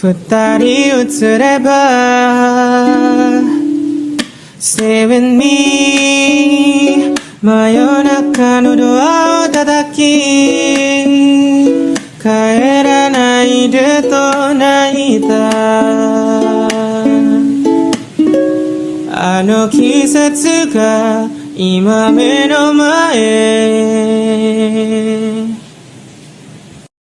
二人映れば Stay with me 真夜中のドアを叩き帰らないでと泣いた。あの季節が今目の前。